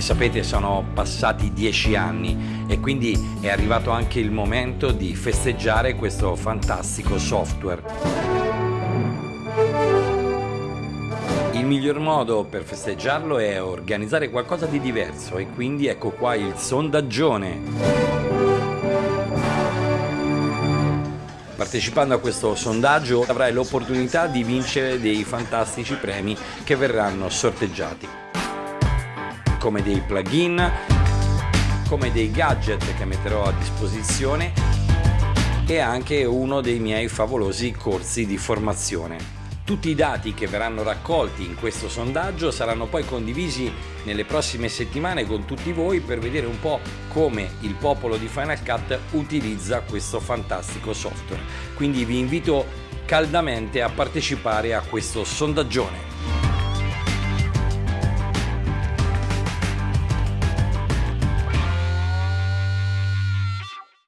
sapete sono passati dieci anni e quindi è arrivato anche il momento di festeggiare questo fantastico software. Il miglior modo per festeggiarlo è organizzare qualcosa di diverso e quindi ecco qua il sondaggione. Partecipando a questo sondaggio avrai l'opportunità di vincere dei fantastici premi che verranno sorteggiati, come dei plugin, come dei gadget che metterò a disposizione e anche uno dei miei favolosi corsi di formazione. Tutti i dati che verranno raccolti in questo sondaggio saranno poi condivisi nelle prossime settimane con tutti voi per vedere un po' come il popolo di Final Cut utilizza questo fantastico software. Quindi vi invito caldamente a partecipare a questo sondaggione.